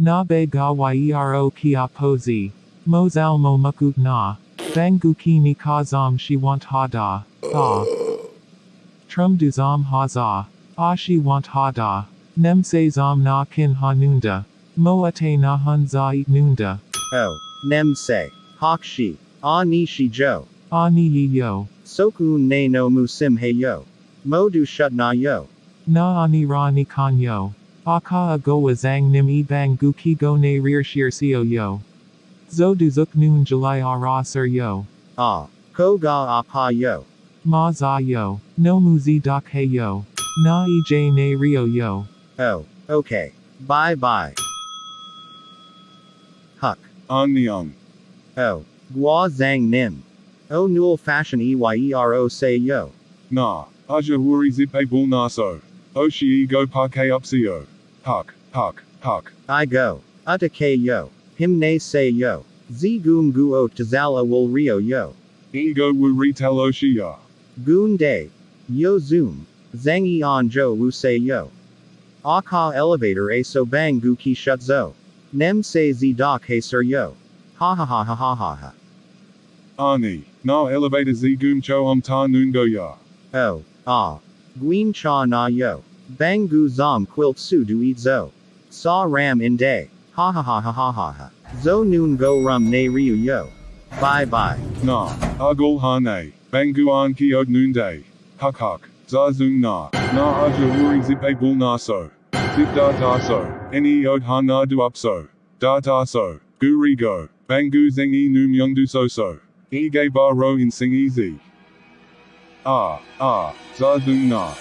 Na be ga yero kia pozi. Mozal mo mukut na. Banguki ni kazam shi want hada. Ah. Trum du zam haza. Ah shi want hada. Nem se zam na kin hanunda. Moate na hun za eat nunda. Oh. Nem se. Hak shi. Ah ni shi jo. Ah ni yo. Soku ne no musim he yo. Mo du shut na yo. Na ani ra ni kan yo. Aka a go wa zang nim e bang gu ki go ne rear shir sio yo. Zo du zuk noon July a ra sir yo. Ah. Ko ga apa yo. Ma za yo. No mu zi dak he yo. Na e j ne rio yo. Oh. Okay. Bye bye. Huck. An Niang. Oh. Gua zang nim. O nul fashion eyero yero say yo. Na. Aja wuri zip a bul naso. Oshi e go parke upsio. Huck, huck, huck. I go. Utake yo. Him ne say yo. Z goom gu o tazala will rio yo. Ego wu retail Oshia. Goon day. Yo zoom. Zangi on jo wu say yo. Aka elevator a so bang gu ki shut zo. Nem say z doc hey sir yo. Ha ha ha ha ha ha ha. Ani. Na elevator z gum cho om ta noon go ya. Oh. Ah. Gween cha na yo. Bang gu zom quilt su du eat zo. Saw ram in day. Ha ha ha ha ha ha ha. Zo noon go rum ne ryu yo. Bye bye. Na. Agul hane. Banguan ki od noon day. Huck huck. Zazung na. Na aja wuri zip a bul naso. Zip da da so. Any od hana du upso. Da da so. Guri go. Bangu zengi noom young du so so. E gay bar ro in sing easy. Ah, ah, Zazung na.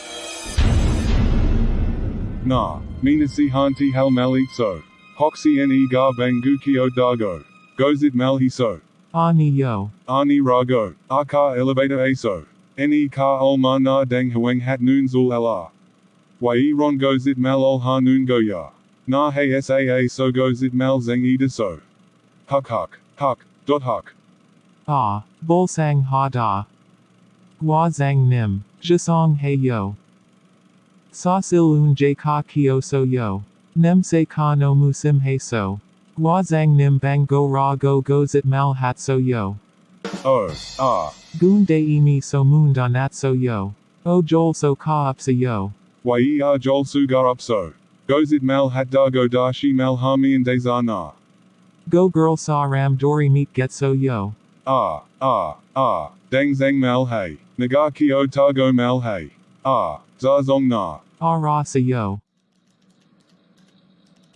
Na, Minasi hanti hal malik so. Hoxi en e gar bangu kio dago. Gozit malhi so. Ani yo. Ani rago. Aka elevator aso. Eni ka ol ma na dang huang hat noon zul ala. Wai ron gozit mal ol ha noon go ya. Na hey saa so gozit mal zeng ida so. Huck huck, huck, dot huck. Ah. Bol sang ha da. Gua zang nim. Jisong he yo. Sa sil un j ka kio so yo. Nem se ka no musim he so. Gua zang nim bang go ra go gozit mal hat so yo. Oh, ah. Goon de imi so moon donat so yo. O jol so ka up so yo. Wai ar jol sugar up so. Gozit mal hat dago dashi mal hami and na. Go girl sa ram dori meet get so yo. Ah, ah, ah, dang zang mal. Nagaki o tago mal hey. Ah, zazong na. Ara so yo.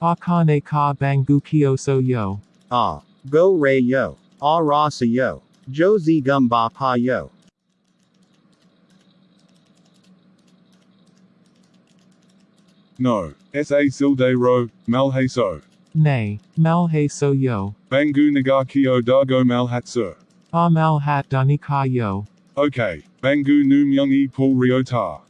Akane ka bangu kio so yo. Ah. Go ray yo. Ah ra sa yo. Jo z gum ba pa yo. No. Sa silde ro, mal hey so. Nay. Mal he so yo. Bangu nagaki o dago mal hat sir. Ah mal hat dani ka yo. Okay, Bangu noom young e pull riota.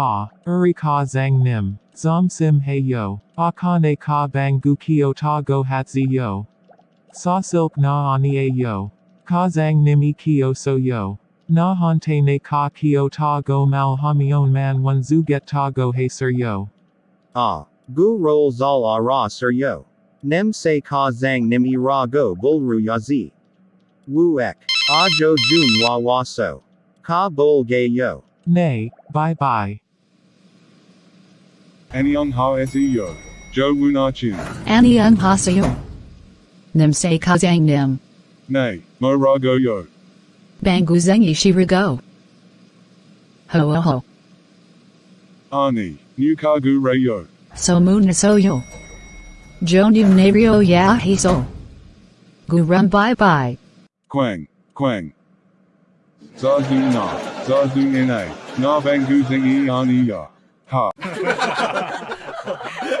Ah. Uri ka zang nim. Zom sim he yo. Akane ka bangu kio ta go hat zi yo. Sa silk na ani a yo. Ka zang nim e kio so yo. Na hante ne ka kio ta go mal hamion man one zu get ta go he sir yo. Ah. Gu roll zal a ra sir yo. Nem se ka zang nim i ra go bulru yazi. Wu ek. Ah jo jun wa wa so. Ka bol gay yo. Nay. Bye bye. Anyong ha seo. Jo wuna chin. Anyang Hasayo. Nim se kazang nim. Nay, mo rago yo. Bangu zengi shirigo. Ho ho ho. Ani, new kagu rayo. So moon so yo. Jonim nario ya hiso. Gurum bye bye. Quang, quang. Zazung na, zazung na. Na bangu zingi ani ya. Ha.